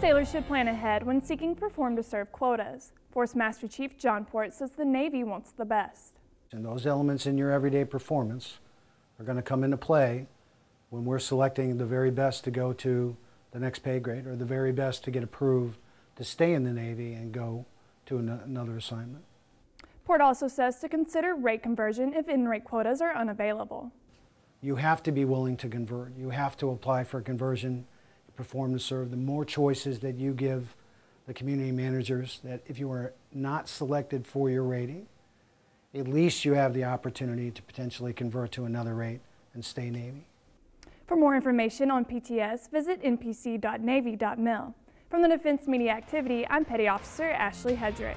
Sailors should plan ahead when seeking perform to serve quotas. Force Master Chief John Port says the Navy wants the best. And those elements in your everyday performance are going to come into play when we're selecting the very best to go to the next pay grade or the very best to get approved to stay in the Navy and go to an another assignment. Port also says to consider rate conversion if in-rate quotas are unavailable. You have to be willing to convert. You have to apply for conversion, perform to serve. The more choices that you give the community managers that if you are not selected for your rating, at least you have the opportunity to potentially convert to another rate and stay Navy. For more information on PTS, visit npc.navy.mil. From the Defense Media Activity, I'm Petty Officer Ashley Hedrick.